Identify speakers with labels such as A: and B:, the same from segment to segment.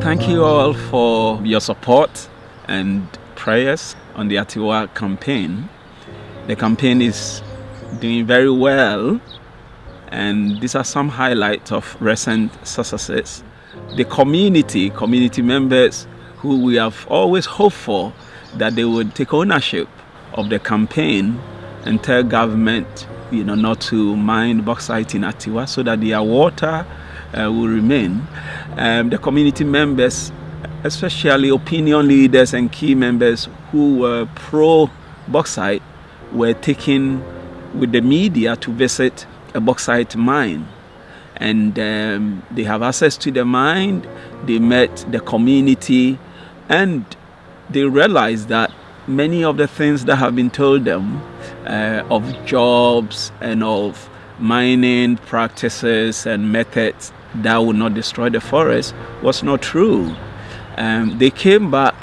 A: Thank you all for your support and prayers on the Atiwa campaign. The campaign is doing very well and these are some highlights of recent successes. The community, community members who we have always hoped for that they would take ownership of the campaign and tell government you know, not to mine bauxite in Atiwa so that their water uh, will remain. Um, the community members, especially opinion leaders and key members who were pro bauxite, were taken with the media to visit a bauxite mine. And um, they have access to the mine, they met the community, and they realized that many of the things that have been told them uh, of jobs and of mining practices and methods that would not destroy the forest was not true. Um, they came back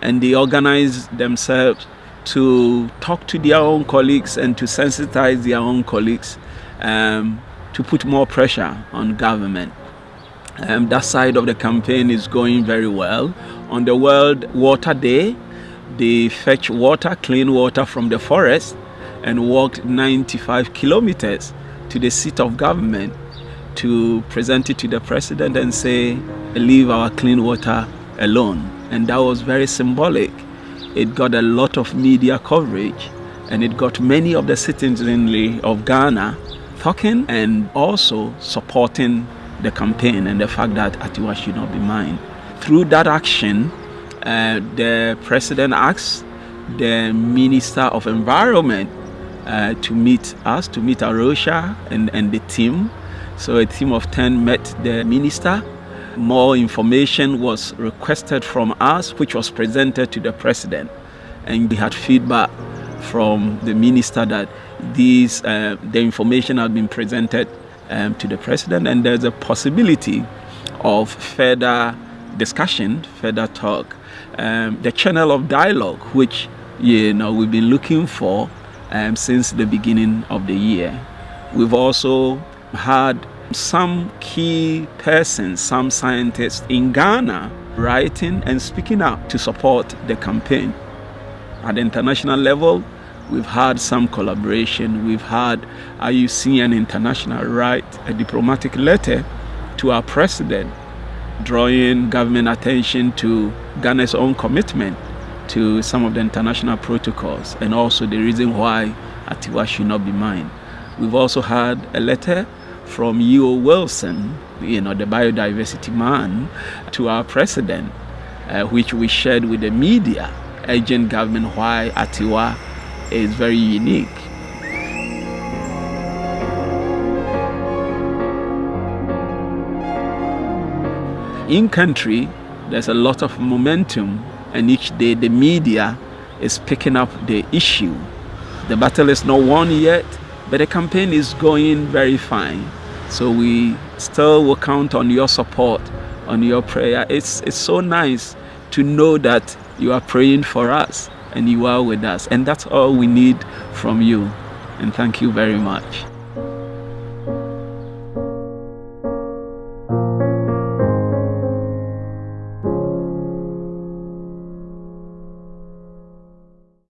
A: and they organized themselves to talk to their own colleagues and to sensitize their own colleagues um, to put more pressure on government. Um, that side of the campaign is going very well. On the World Water Day, they fetch water, clean water from the forest and walked 95 kilometers to the seat of government to present it to the president and say, leave our clean water alone. And that was very symbolic. It got a lot of media coverage and it got many of the citizenry of Ghana talking and also supporting the campaign and the fact that Atiwa should not be mined. Through that action, uh, the president asked the Minister of Environment uh, to meet us, to meet A Rocha and, and the team. So a team of 10 met the minister. More information was requested from us, which was presented to the president. And we had feedback from the minister that these, uh, the information had been presented um, to the president and there's a possibility of further discussion, further talk. Um, the channel of dialogue, which you know we've been looking for um, since the beginning of the year. We've also had some key persons, some scientists in Ghana writing and speaking out to support the campaign. At the international level, we've had some collaboration. We've had IUCN International write a diplomatic letter to our president, drawing government attention to Ghana's own commitment to some of the international protocols and also the reason why Atiwa should not be mined. We've also had a letter from E.O. Wilson, you know, the biodiversity man, to our president, uh, which we shared with the media, urging government why Atiwa is very unique. In country, there's a lot of momentum and each day the media is picking up the issue. The battle is not won yet, but the campaign is going very fine. So we still will count on your support, on your prayer. It's, it's so nice to know that you are praying for us and you are with us. And that's all we need from you. And thank you very much.